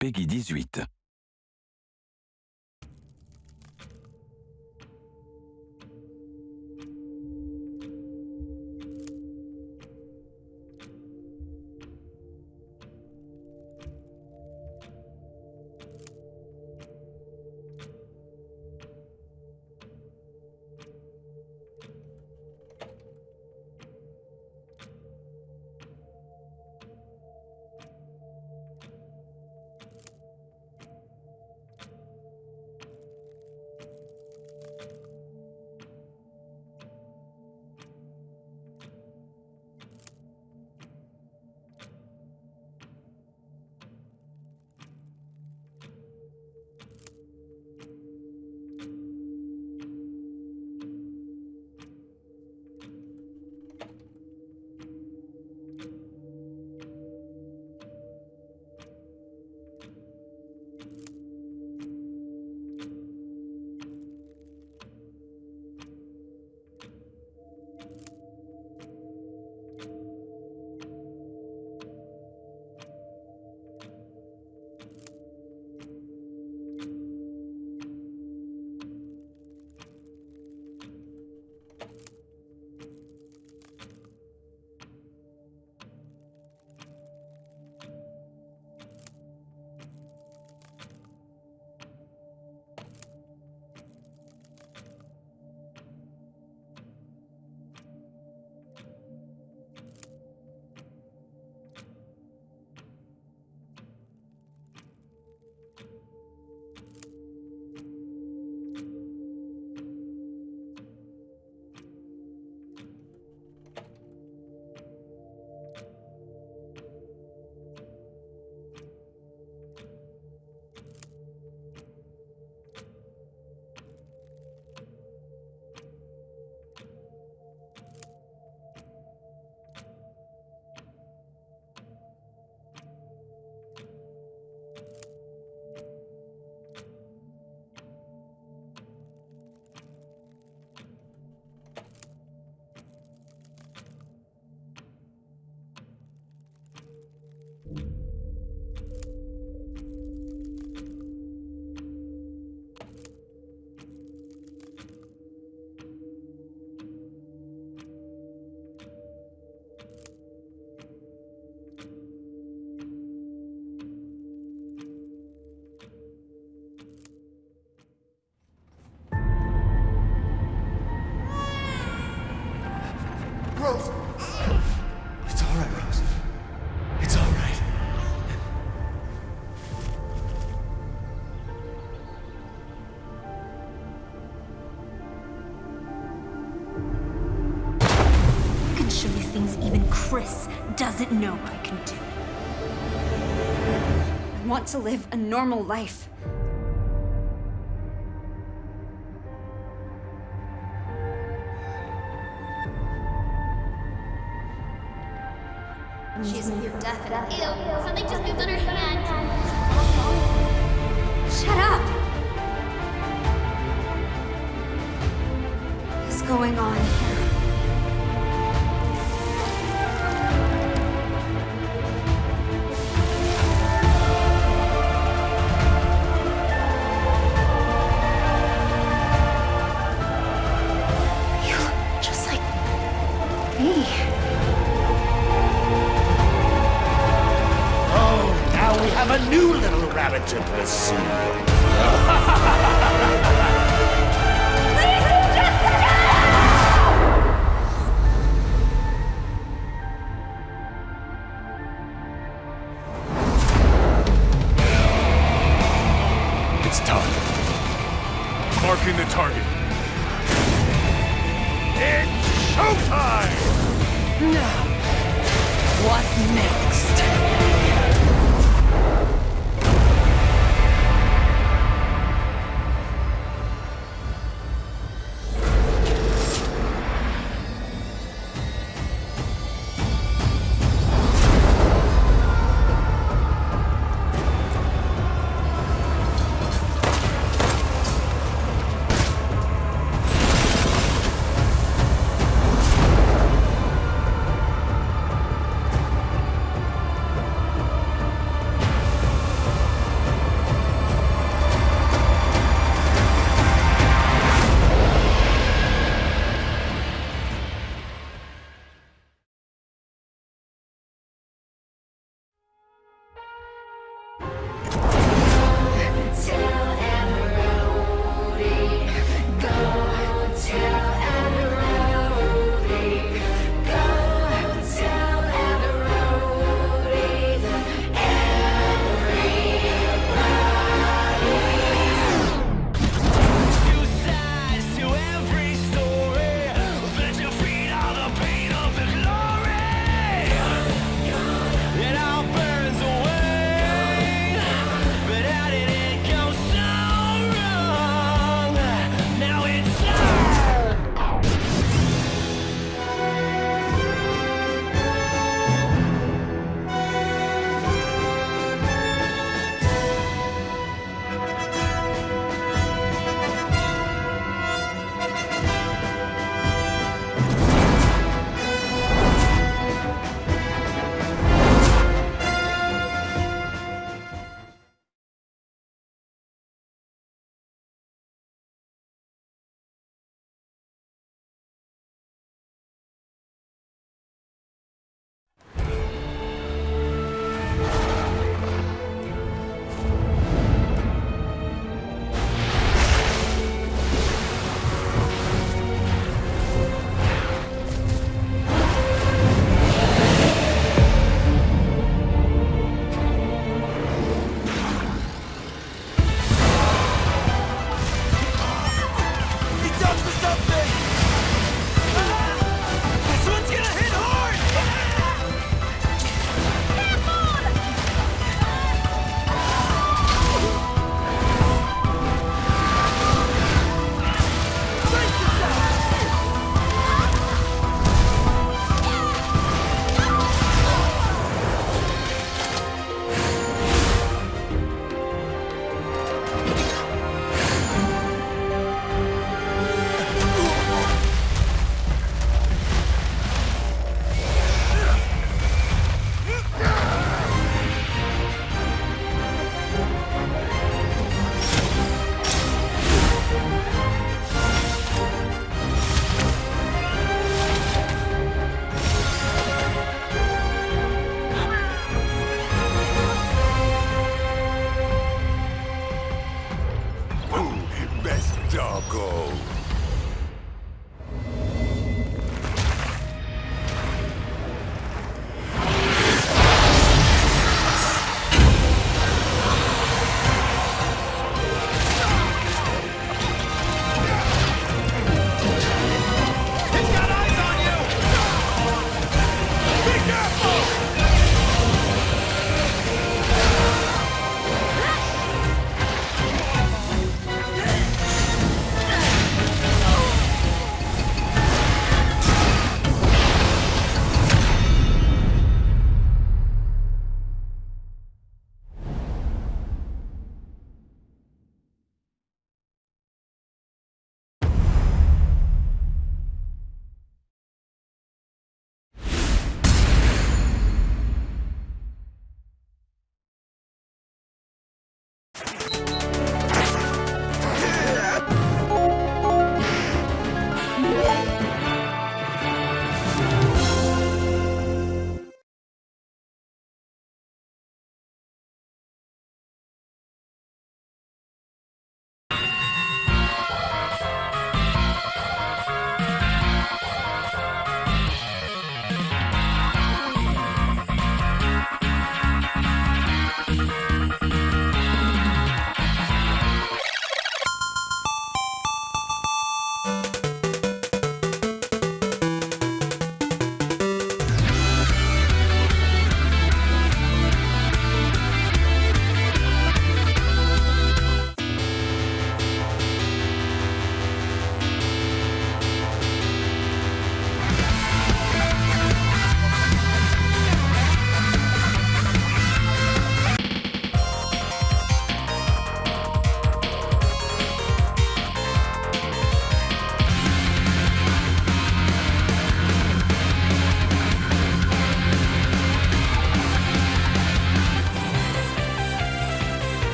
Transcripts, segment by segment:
Peggy 18. Doesn't know I can do. I want to live a normal life. She's near death and ew, something just moved on her hand. Shut up! What's going on here?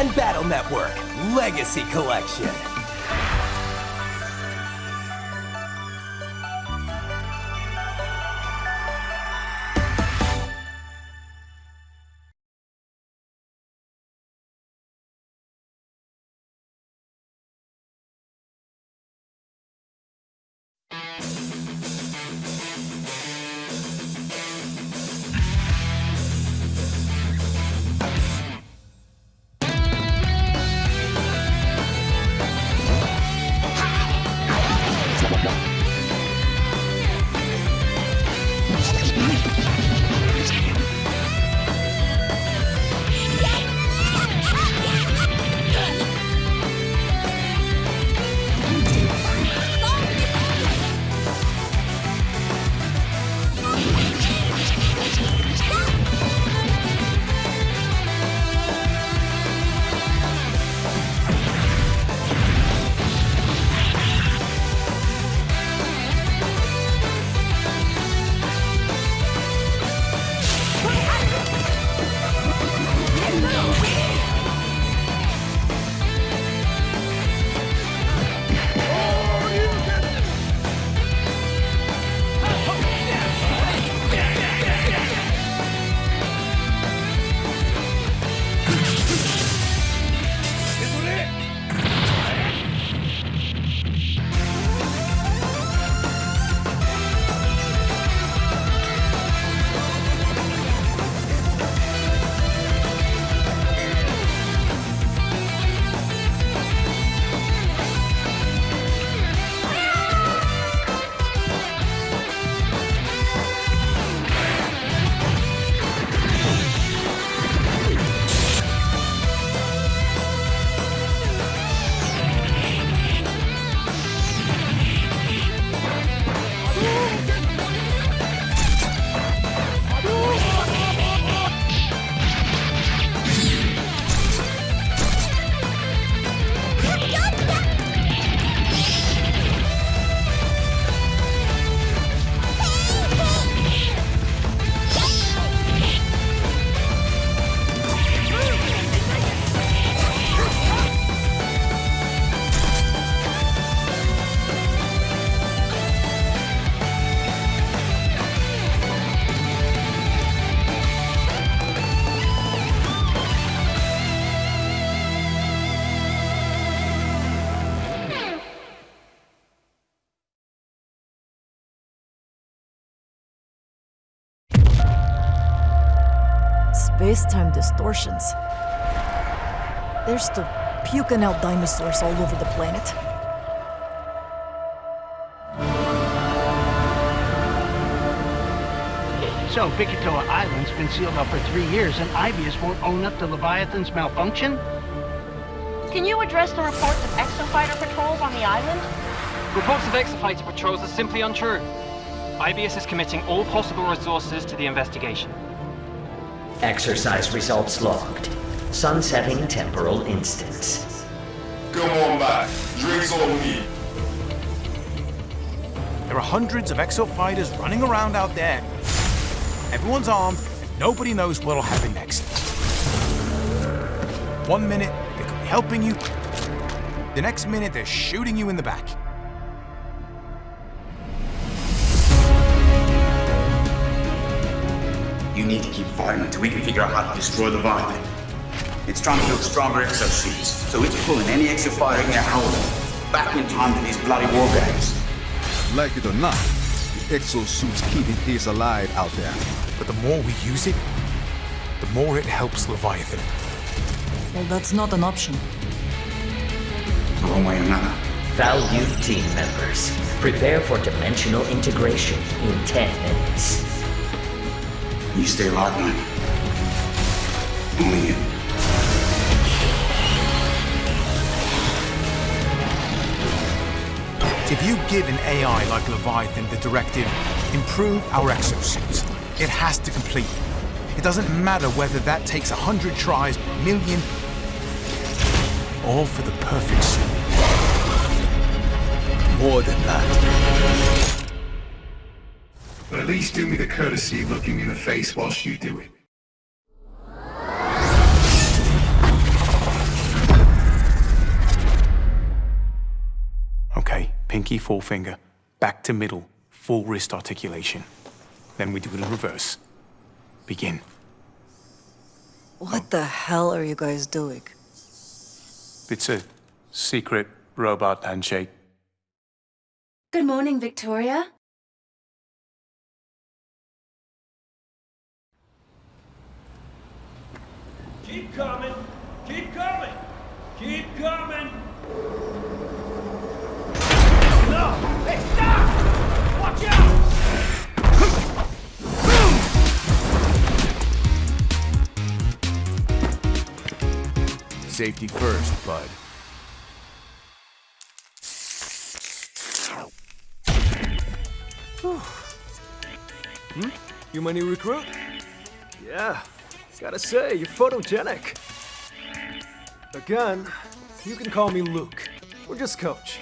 Man Battle Network Legacy Collection. Space-time distortions. There's still puking out dinosaurs all over the planet. So, Bikitoa Island's been sealed up for three years, and Aibius won't own up to Leviathan's malfunction? Can you address the reports of exofighter patrols on the island? Reports of exofighter patrols are simply untrue. Aibius is committing all possible resources to the investigation. Exercise results logged. Sunsetting temporal instance. Come on back. Drinks on me. There are hundreds of exo-fighters running around out there. Everyone's armed, and nobody knows what'll happen next. One minute, they could be helping you. The next minute, they're shooting you in the back. You need to keep fighting until we can figure out how to destroy the Leviathan. It's trying to build stronger exosuits, so it's pulling any exofighter in our hold back in time to these bloody war games. Like it or not, the exosuit's keeping Ace alive out there. But the more we use it, the more it helps Leviathan. Well, that's not an option. One way or another. Valued team members, prepare for dimensional integration in 10 minutes. You stay alive, man. Only you. If you give an AI like Leviathan the directive, improve our exosuits, it has to complete. It doesn't matter whether that takes a hundred tries, a million, all for the perfect suit. More than that. But at least do me the courtesy of looking me in the face whilst you do it. Okay, pinky, forefinger, back to middle, full wrist articulation. Then we do it in reverse. Begin. What the hell are you guys doing? It's a secret robot handshake. Good morning, Victoria. Keep coming! Keep coming! Keep coming! No! Hey, stop! Watch out! Safety first, bud. Hmm? You my new recruit? Yeah, gotta say, you're photogenic. Again, you can call me Luke, or just Coach.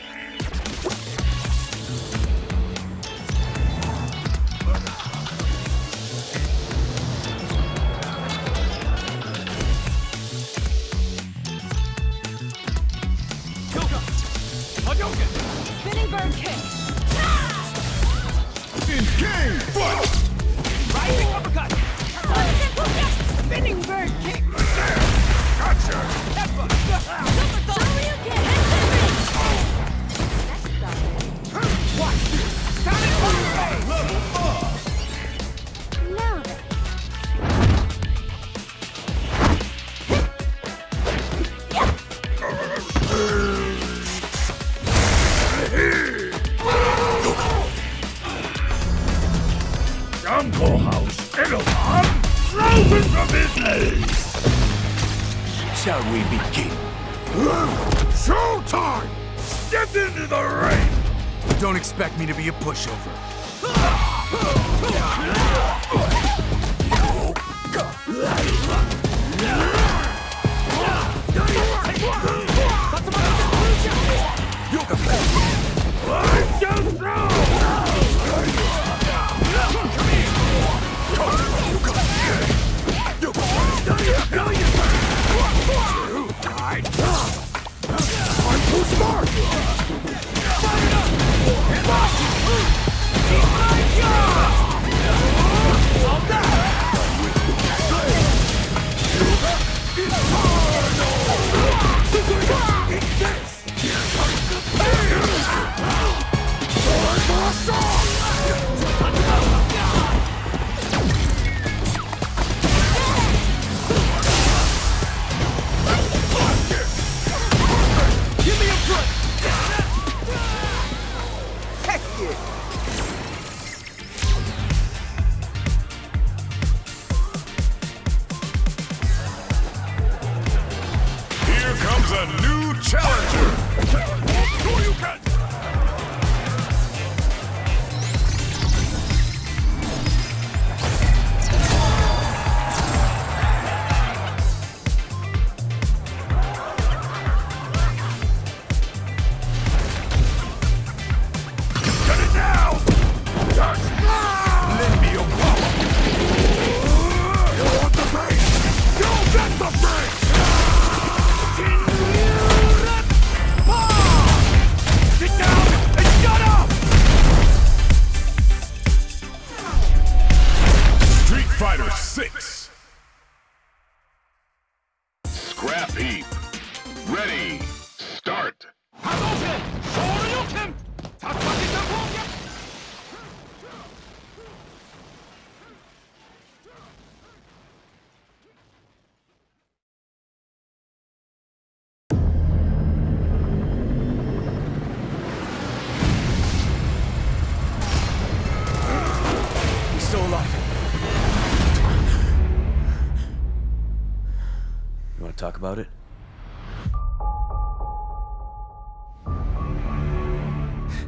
Talk about it?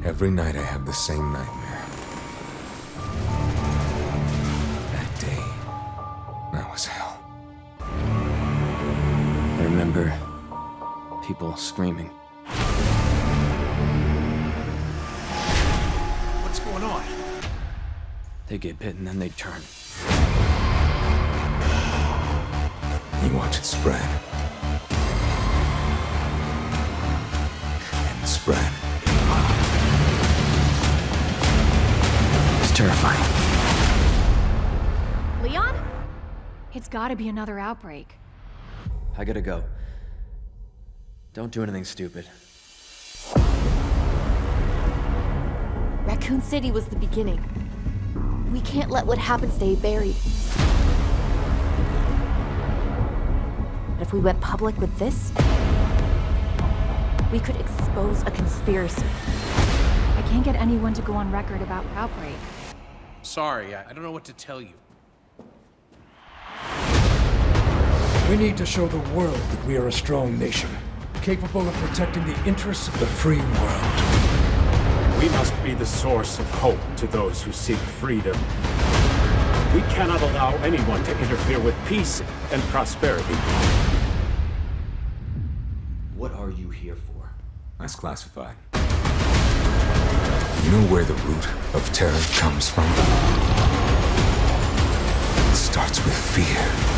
Every night I have the same nightmare. That day, that was hell. I remember people screaming. What's going on? They get bit and then they turn. You watch it spread. And spread. It's terrifying. Leon? It's gotta be another outbreak. I gotta go. Don't do anything stupid. Raccoon City was the beginning. We can't let what happened stay buried. If we went public with this, we could expose a conspiracy. I can't get anyone to go on record about outbreak. Sorry, I I don't know what to tell you. We need to show the world that we are a strong nation, capable of protecting the interests of the free world. We must be the source of hope to those who seek freedom. We cannot allow anyone to interfere with peace and prosperity. Are you here for? That's classified. You know where the root of terror comes from? It starts with fear.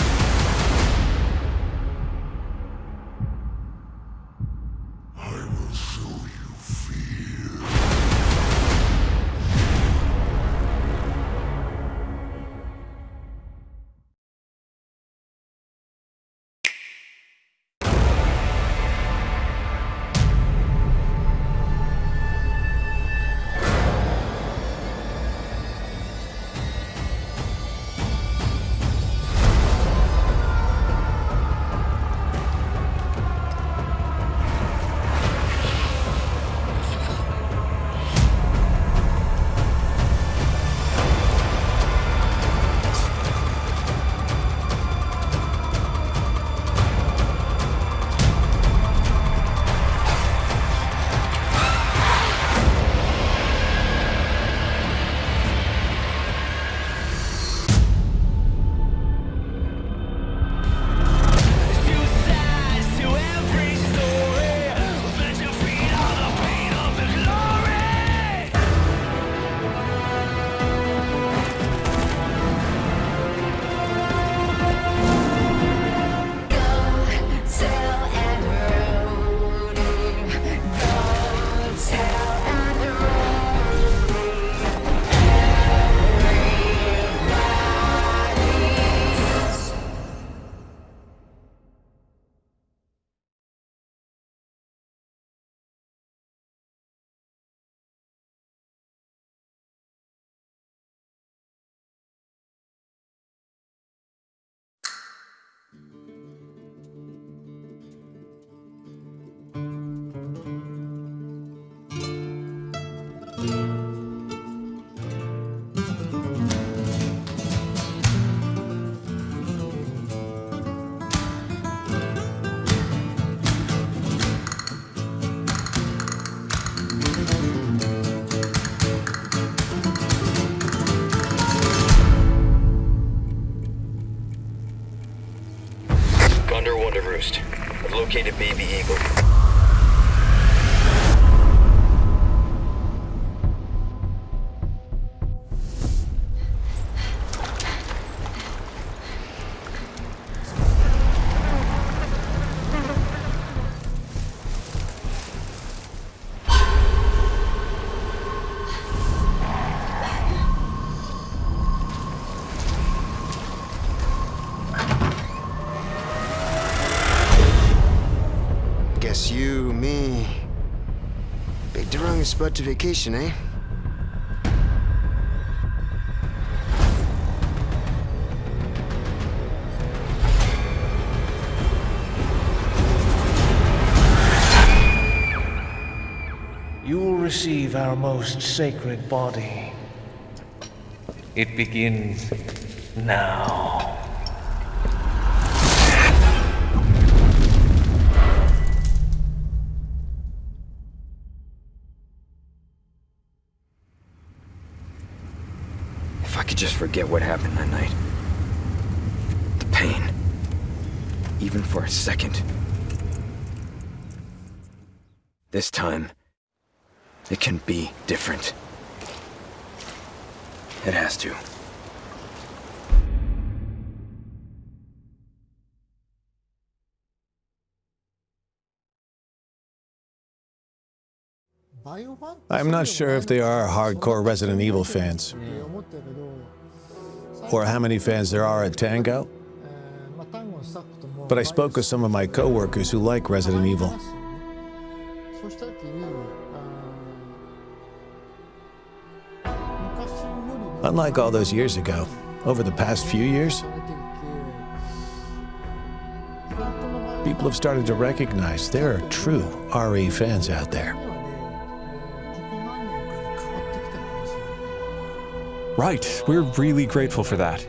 The wrong spot to vacation, eh? You will receive our most sacred body. It begins now. Forget what happened that night. The pain. Even for a second. This time, it can be different. It has to. I'm not sure if they are hardcore Resident Evil fans, or how many fans there are at Tango. But I spoke with some of my coworkers who like Resident Evil. Unlike all those years ago, over the past few years, people have started to recognize there are true RE fans out there. Right, we're really grateful for that.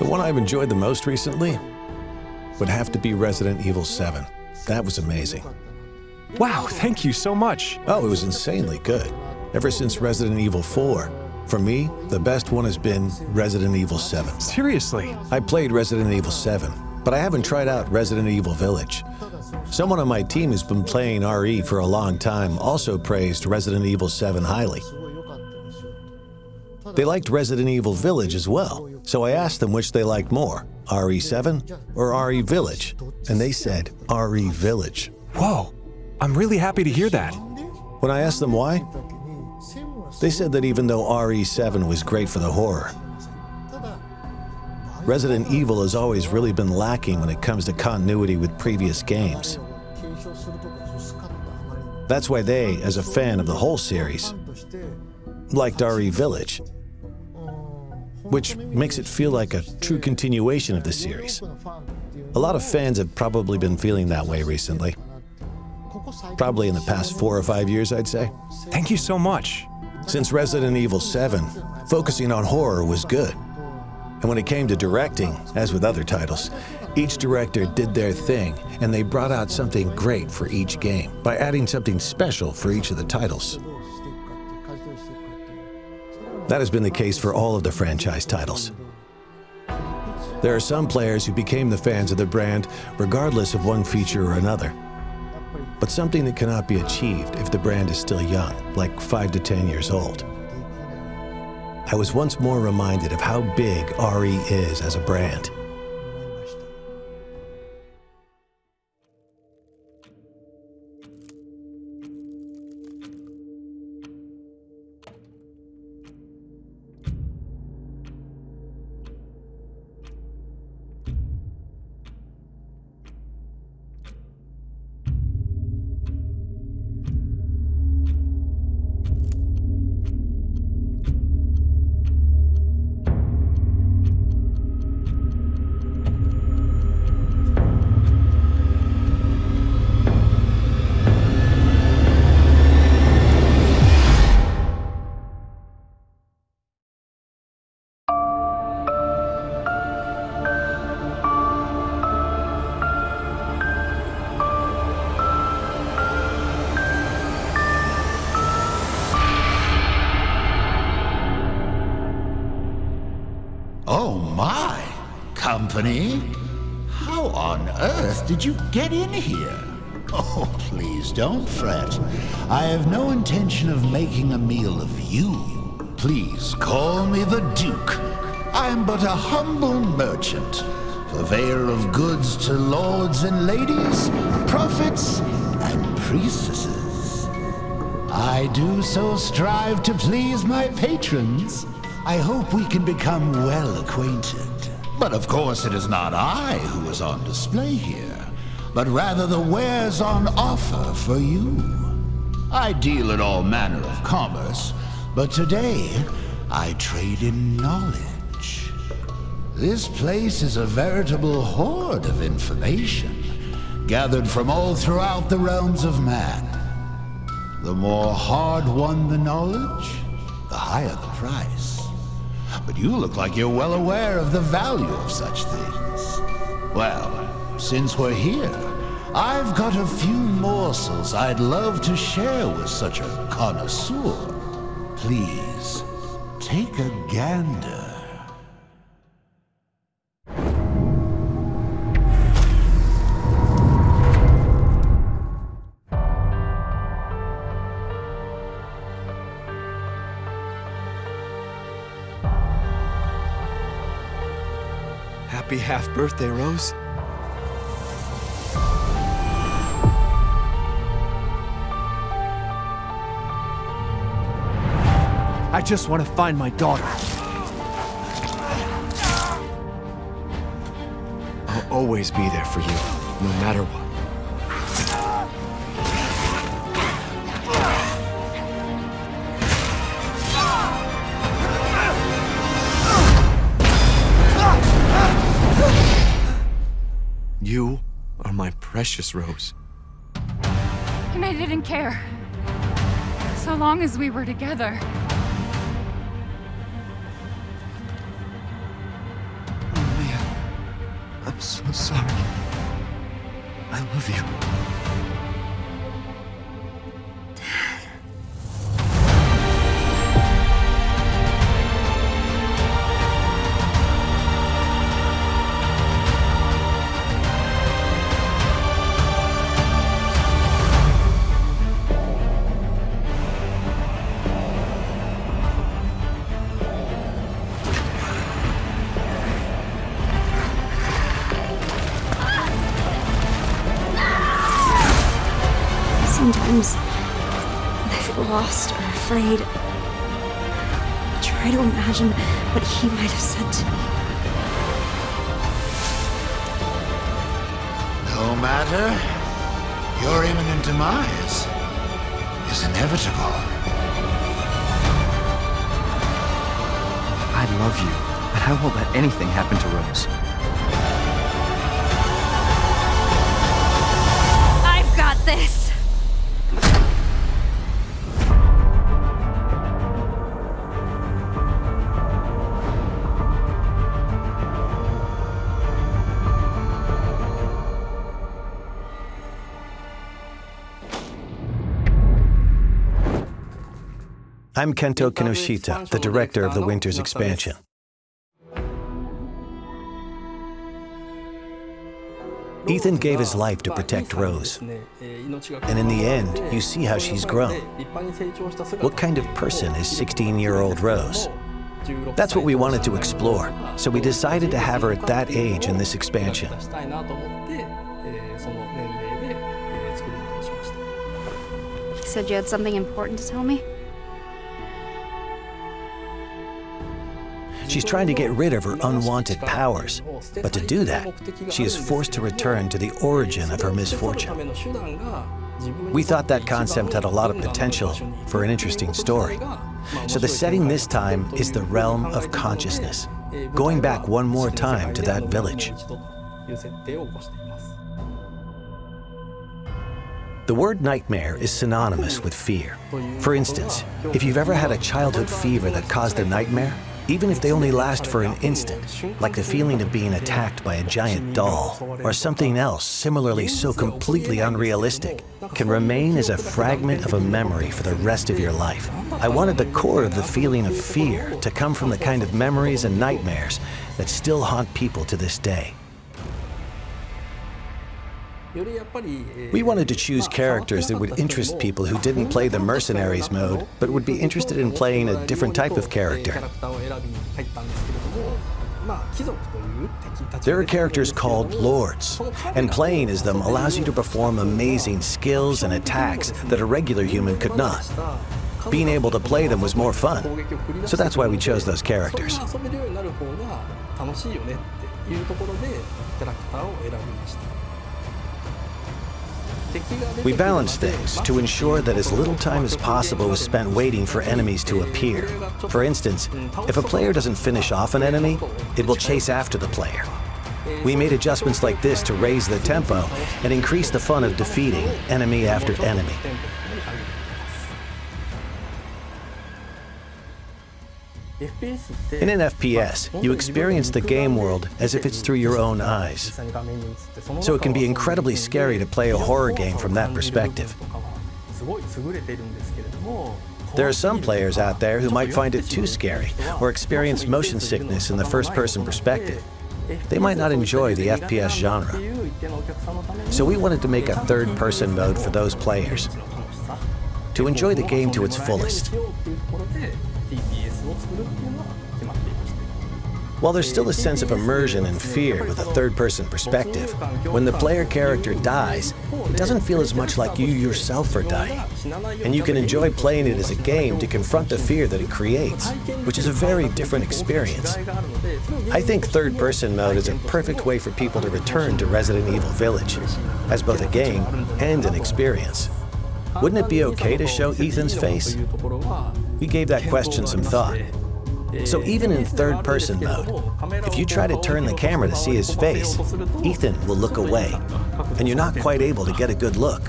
The one I've enjoyed the most recently would have to be Resident Evil 7. That was amazing. Wow, thank you so much. Oh, it was insanely good. Ever since Resident Evil 4. For me, the best one has been Resident Evil 7. Seriously? I played Resident Evil 7, but I haven't tried out Resident Evil Village. Someone on my team who's been playing RE for a long time also praised Resident Evil 7 highly. They liked Resident Evil Village as well, so I asked them which they liked more, RE7 or RE Village, and they said RE Village. Whoa, I'm really happy to hear that. When I asked them why, they said that even though RE7 was great for the horror, Resident Evil has always really been lacking when it comes to continuity with previous games. That's why they, as a fan of the whole series, liked RE Village, which makes it feel like a true continuation of the series. A lot of fans have probably been feeling that way recently. Probably in the past four or five years, I'd say. Thank you so much. Since Resident Evil 7, focusing on horror was good. And when it came to directing, as with other titles, each director did their thing, and they brought out something great for each game by adding something special for each of the titles. That has been the case for all of the franchise titles. There are some players who became the fans of the brand regardless of one feature or another. But something that cannot be achieved if the brand is still young, like 5 to 10 years old. I was once more reminded of how big RE is as a brand. Oh my! Company? How on earth did you get in here? Oh, please don't fret. I have no intention of making a meal of you. Please call me the Duke. I am but a humble merchant, purveyor of goods to lords and ladies, prophets and priestesses. I do so strive to please my patrons. I hope we can become well acquainted. But of course, it is not I who is on display here, but rather the wares on offer for you. I deal in all manner of commerce, but today I trade in knowledge. This place is a veritable hoard of information, gathered from all throughout the realms of man. The more hard-won the knowledge, the higher the price. But you look like you're well aware of the value of such things. Well, since we're here, I've got a few morsels I'd love to share with such a connoisseur. Please, take a gander. Happy half birthday, Rose. I just want to find my daughter. I'll always be there for you, no matter what. Precious Rose. And I didn't care. So long as we were together. Oh, I'm so sorry. I love you. Anything happen to Rose. I've got this! I'm Kento Kinoshita, the director of the Winter's expansion. Ethan gave his life to protect Rose. And in the end, you see how she's grown. What kind of person is 16-year-old Rose? That's what we wanted to explore, so we decided to have her at that age in this expansion. He said you had something important to tell me? She's trying to get rid of her unwanted powers, but to do that, she is forced to return to the origin of her misfortune. We thought that concept had a lot of potential for an interesting story. So the setting this time is the realm of consciousness, going back one more time to that village. The word nightmare is synonymous with fear. For instance, if you've ever had a childhood fever that caused a nightmare, even if they only last for an instant, like the feeling of being attacked by a giant doll, or something else similarly so completely unrealistic, can remain as a fragment of a memory for the rest of your life. I wanted the core of the feeling of fear to come from the kind of memories and nightmares that still haunt people to this day. We wanted to choose characters that would interest people who didn't play the Mercenaries mode, but would be interested in playing a different type of character. There are characters called Lords, and playing as them allows you to perform amazing skills and attacks that a regular human could not. Being able to play them was more fun, so that's why we chose those characters. We balance things to ensure that as little time as possible is spent waiting for enemies to appear. For instance, if a player doesn't finish off an enemy, it will chase after the player. We made adjustments like this to raise the tempo and increase the fun of defeating enemy after enemy. In an FPS, you experience the game world as if it's through your own eyes. So it can be incredibly scary to play a horror game from that perspective. There are some players out there who might find it too scary or experience motion sickness in the first-person perspective. They might not enjoy the FPS genre. So we wanted to make a third-person mode for those players to enjoy the game to its fullest. While there's still a sense of immersion and fear with a third-person perspective, when the player character dies, it doesn't feel as much like you yourself are dying. And you can enjoy playing it as a game to confront the fear that it creates, which is a very different experience. I think third-person mode is a perfect way for people to return to Resident Evil Village, as both a game and an experience. Wouldn't it be okay to show Ethan's face? We gave that question some thought. So even in third-person mode, if you try to turn the camera to see his face, Ethan will look away, and you're not quite able to get a good look.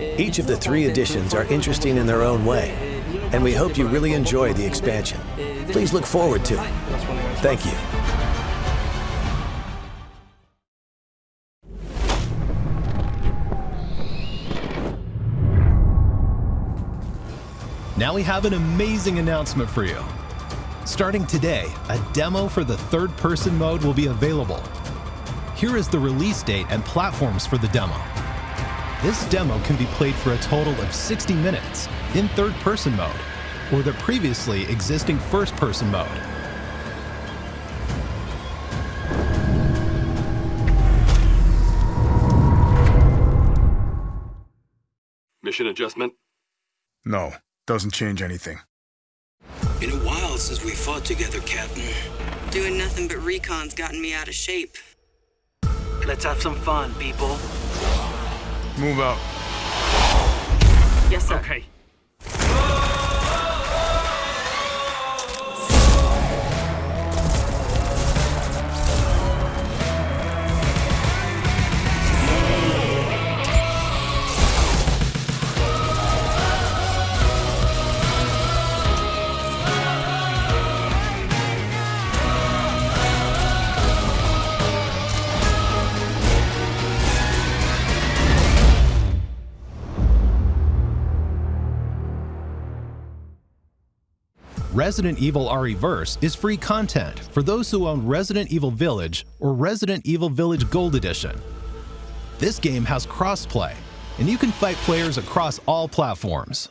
Each of the three editions are interesting in their own way, and we hope you really enjoy the expansion. Please look forward to it. Thank you. Now we have an amazing announcement for you. Starting today, a demo for the third-person mode will be available. Here is the release date and platforms for the demo. This demo can be played for a total of 60 minutes in third-person mode, or the previously existing first-person mode. Mission adjustment? No. Doesn't change anything. Been a while since we fought together, Captain. Doing nothing but recon's gotten me out of shape. Let's have some fun, people. Move out. Yes, sir. Okay. Resident Evil RE-Verse is free content for those who own Resident Evil Village or Resident Evil Village Gold Edition. This game has crossplay, and you can fight players across all platforms.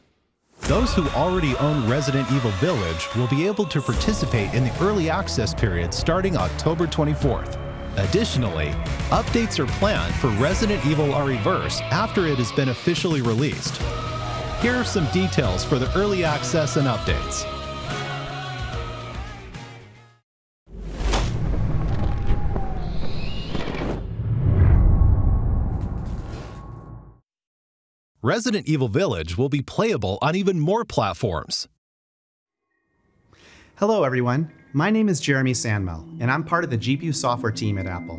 Those who already own Resident Evil Village will be able to participate in the early access period starting October 24th. Additionally, updates are planned for Resident Evil RE-Verse after it has been officially released. Here are some details for the early access and updates. Resident Evil Village will be playable on even more platforms. Hello, everyone. My name is Jeremy Sandmel, and I'm part of the GPU software team at Apple.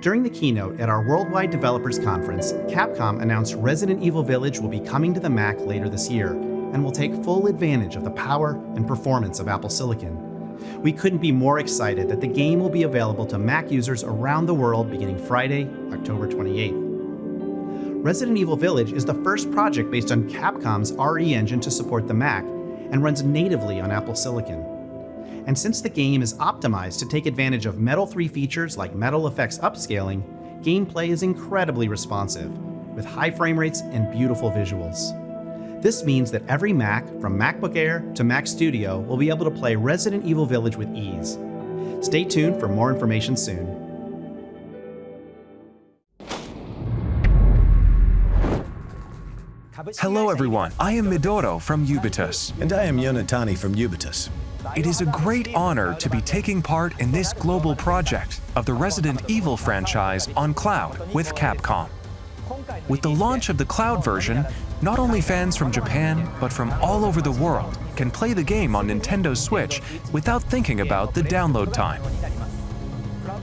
During the keynote at our Worldwide Developers Conference, Capcom announced Resident Evil Village will be coming to the Mac later this year and will take full advantage of the power and performance of Apple Silicon. We couldn't be more excited that the game will be available to Mac users around the world beginning Friday, October 28th. Resident Evil Village is the first project based on Capcom's RE engine to support the Mac and runs natively on Apple Silicon. And since the game is optimized to take advantage of Metal 3 features like MetalFX upscaling, gameplay is incredibly responsive, with high frame rates and beautiful visuals. This means that every Mac, from MacBook Air to Mac Studio, will be able to play Resident Evil Village with ease. Stay tuned for more information soon. Hello, everyone. I am Midoro from Ubitus. And I am Yonatani from Ubitus. It is a great honor to be taking part in this global project of the Resident Evil franchise on cloud with Capcom. With the launch of the cloud version, not only fans from Japan, but from all over the world can play the game on Nintendo Switch without thinking about the download time.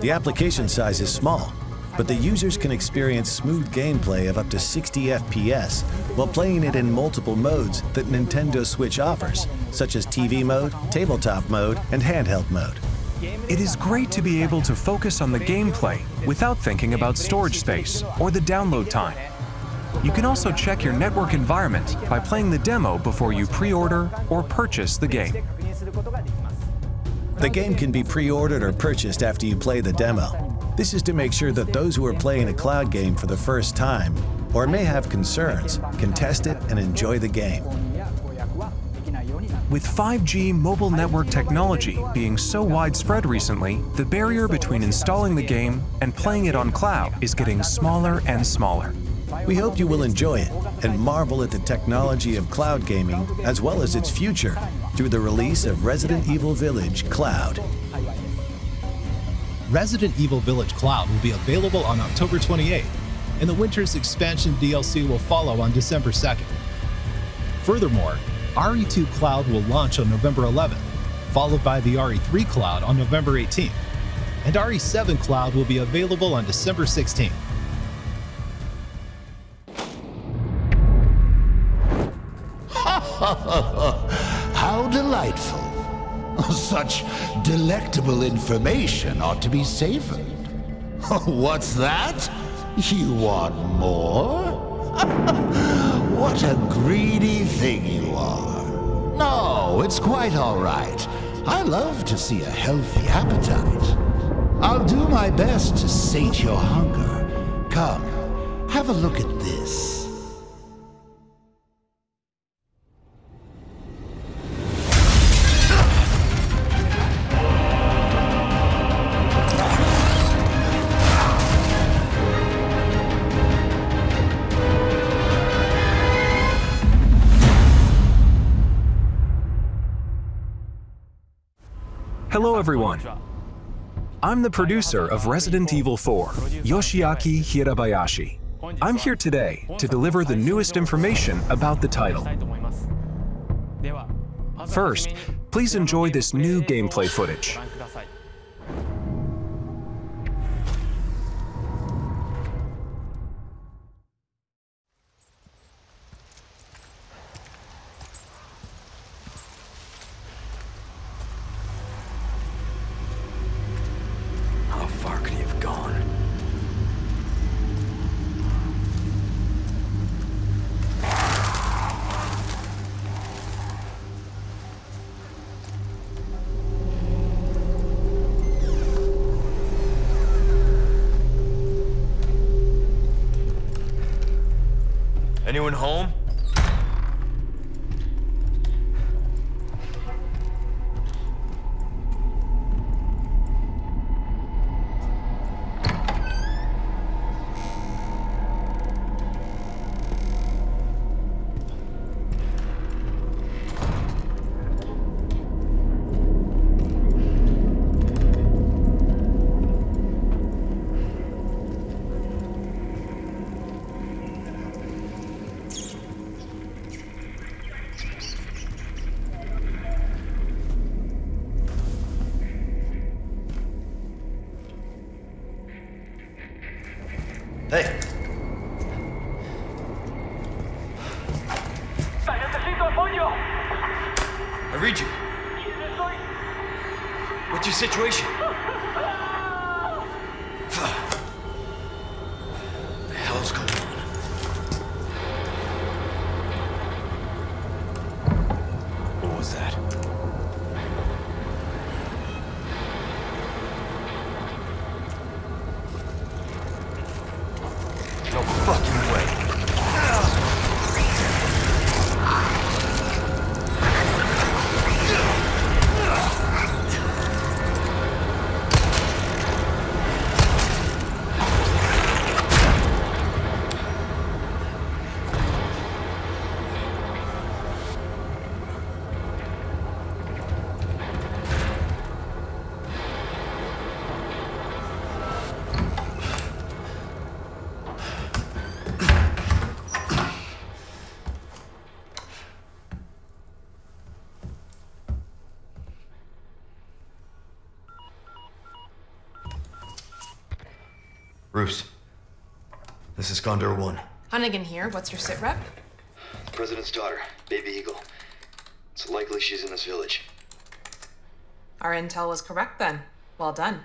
The application size is small, but the users can experience smooth gameplay of up to 60 FPS while playing it in multiple modes that Nintendo Switch offers, such as TV mode, tabletop mode, and handheld mode. It is great to be able to focus on the gameplay without thinking about storage space or the download time. You can also check your network environment by playing the demo before you pre-order or purchase the game. The game can be pre-ordered or purchased after you play the demo. This is to make sure that those who are playing a cloud game for the first time or may have concerns can test it and enjoy the game. With 5G mobile network technology being so widespread recently, the barrier between installing the game and playing it on cloud is getting smaller and smaller. We hope you will enjoy it and marvel at the technology of cloud gaming as well as its future through the release of Resident Evil Village Cloud. Resident Evil Village Cloud will be available on October 28th, and the Winter's Expansion DLC will follow on December 2nd. Furthermore, RE2 Cloud will launch on November 11th, followed by the RE3 Cloud on November 18th, and RE7 Cloud will be available on December 16th. Such delectable information ought to be savored. What's that? You want more? what a greedy thing you are. No, it's quite all right. I love to see a healthy appetite. I'll do my best to sate your hunger. Come, have a look at this. Everyone. I'm the producer of Resident Evil 4, Yoshiaki Hirabayashi. I'm here today to deliver the newest information about the title. First, please enjoy this new gameplay footage. Condor 1. Hunnigan here. What's your sit rep? The President's daughter, Baby Eagle. It's likely she's in this village. Our intel was correct then. Well done.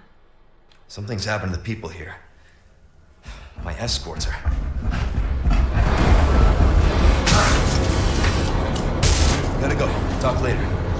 Something's happened to the people here. My escorts are. Gotta go. Talk later.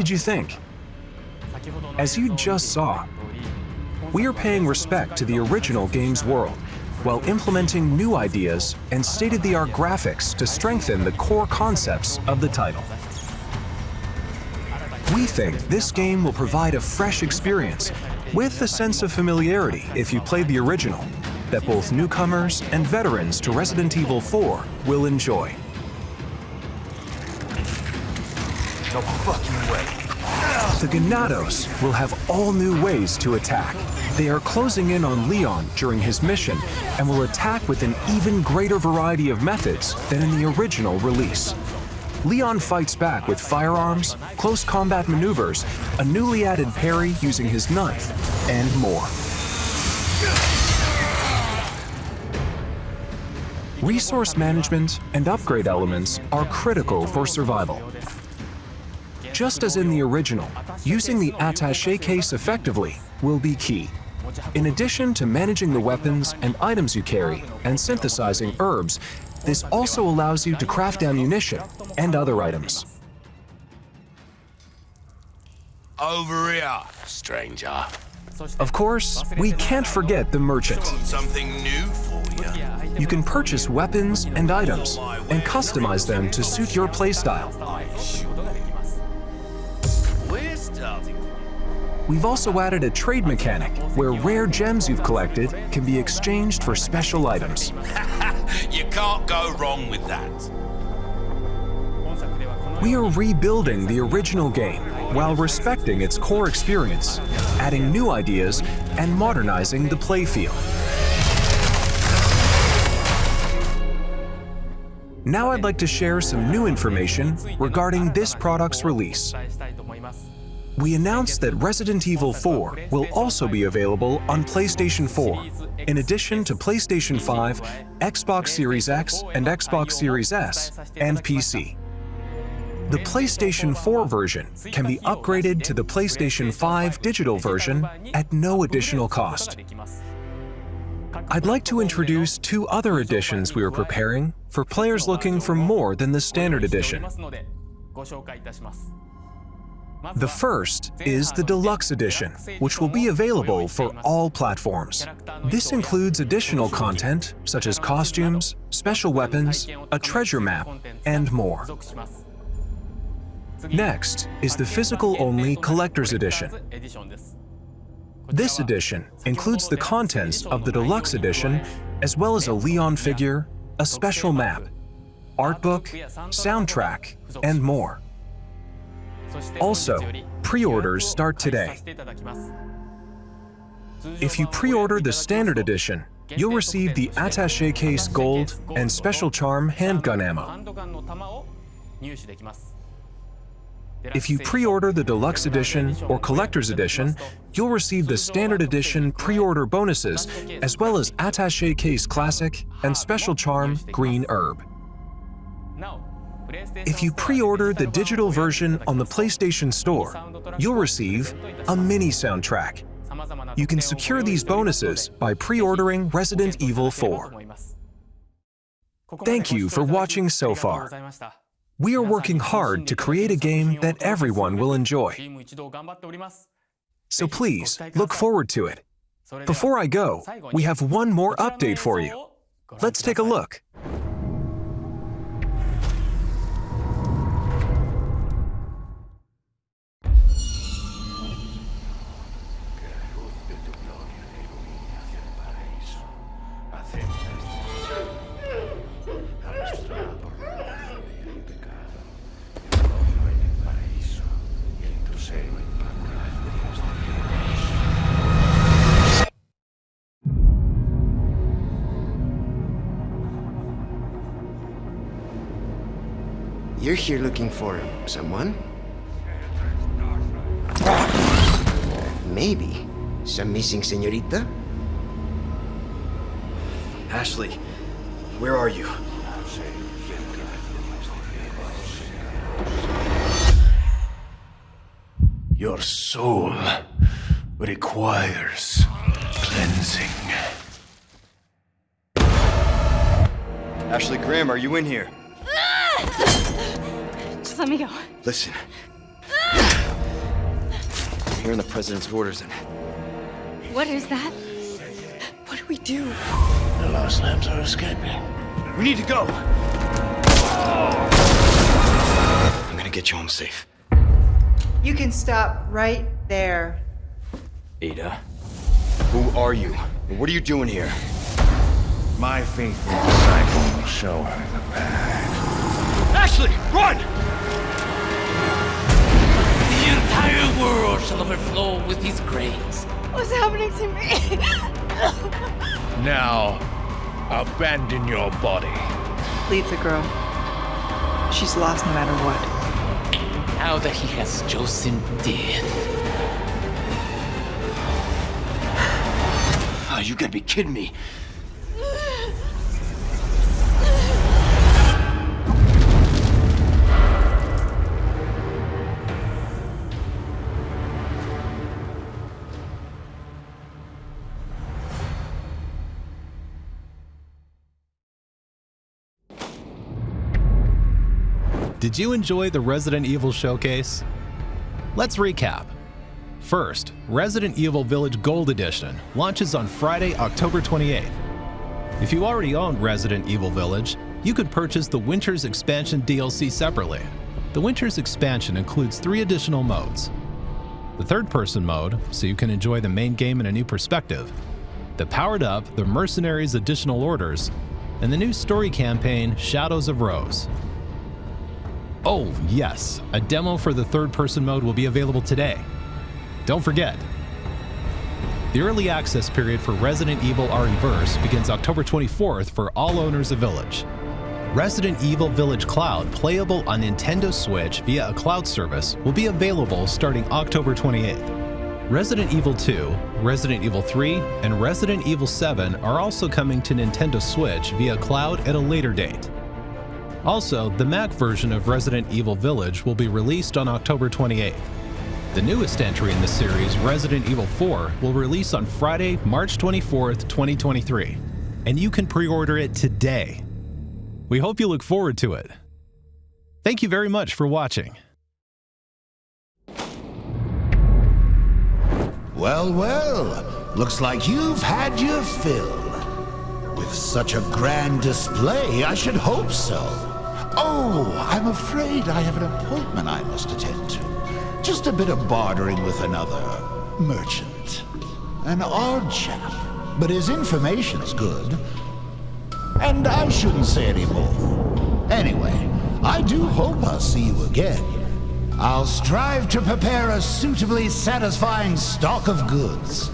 Did you think? As you just saw, we are paying respect to the original game's world while implementing new ideas and state-of-the-art graphics to strengthen the core concepts of the title. We think this game will provide a fresh experience with a sense of familiarity if you played the original that both newcomers and veterans to Resident Evil 4 will enjoy. No fucking way. The Ganados will have all new ways to attack. They are closing in on Leon during his mission and will attack with an even greater variety of methods than in the original release. Leon fights back with firearms, close combat maneuvers, a newly added parry using his knife, and more. Resource management and upgrade elements are critical for survival. Just as in the original, using the attaché case effectively will be key. In addition to managing the weapons and items you carry and synthesizing herbs, this also allows you to craft ammunition and other items. Over here, stranger. Of course, we can't forget the merchant. Something new for you. You can purchase weapons and items and customize them to suit your playstyle. We've also added a trade mechanic where rare gems you've collected can be exchanged for special items. you can't go wrong with that. We are rebuilding the original game while respecting its core experience, adding new ideas, and modernizing the playfield. Now I'd like to share some new information regarding this product's release. We announced that Resident Evil 4 will also be available on PlayStation 4, in addition to PlayStation 5, Xbox Series X and Xbox Series S, and PC. The PlayStation 4 version can be upgraded to the PlayStation 5 digital version at no additional cost. I'd like to introduce two other editions we are preparing for players looking for more than the standard edition. The first is the Deluxe Edition, which will be available for all platforms. This includes additional content such as costumes, special weapons, a treasure map, and more. Next is the physical-only Collector's Edition. This edition includes the contents of the Deluxe Edition, as well as a Leon figure, a special map, art book, soundtrack, and more. Also, pre-orders start today. If you pre-order the Standard Edition, you'll receive the Attaché Case Gold and Special Charm handgun ammo. If you pre-order the Deluxe Edition or Collector's Edition, you'll receive the Standard Edition pre-order bonuses, as well as Attaché Case Classic and Special Charm Green Herb. If you pre-order the digital version on the PlayStation Store, you'll receive a mini soundtrack. You can secure these bonuses by pre-ordering Resident Evil 4. Thank you for watching so far. We are working hard to create a game that everyone will enjoy. So please, look forward to it. Before I go, we have one more update for you. Let's take a look. Here looking for someone? Maybe. Some missing senorita? Ashley, where are you? Your soul requires cleansing. Ashley Graham, are you in here? Ah! Just let me go. Listen. I'm hearing the president's orders and What is that? What do we do? The last Lambs are escaping. we need to go. I'm gonna get you home safe. You can stop right there. Ada, who are you? What are you doing here? My faithful disciple will show her the path. Ashley, run! World shall overflow with his grace. What's happening to me? Now, abandon your body. Leave the girl. She's lost no matter what. Now that he has chosen death. Oh, you gotta be kidding me. Did you enjoy the Resident Evil showcase? Let's recap. First, Resident Evil Village Gold Edition launches on Friday, October 28th. If you already own Resident Evil Village, you could purchase the Winter's Expansion DLC separately. The Winter's Expansion includes three additional modes. The third-person mode, so you can enjoy the main game in a new perspective. The Powered Up, the Mercenaries Additional Orders, and the new story campaign, Shadows of Rose. Oh, yes, a demo for the third-person mode will be available today. Don't forget, the early access period for Resident Evil RE-Verse begins October 24th for all owners of Village. Resident Evil Village Cloud, playable on Nintendo Switch via a cloud service, will be available starting October 28th. Resident Evil 2, Resident Evil 3, and Resident Evil 7 are also coming to Nintendo Switch via cloud at a later date. Also, the Mac version of Resident Evil Village will be released on October 28th. The newest entry in the series, Resident Evil 4, will release on Friday, March 24th, 2023, and you can pre-order it today. We hope you look forward to it. Thank you very much for watching. Well, well, looks like you've had your fill. With such a grand display, I should hope so. Oh, I'm afraid I have an appointment I must attend to. Just a bit of bartering with another merchant. An odd chap, but his information's good. And I shouldn't say any more. Anyway, I do hope I'll see you again. I'll strive to prepare a suitably satisfying stock of goods.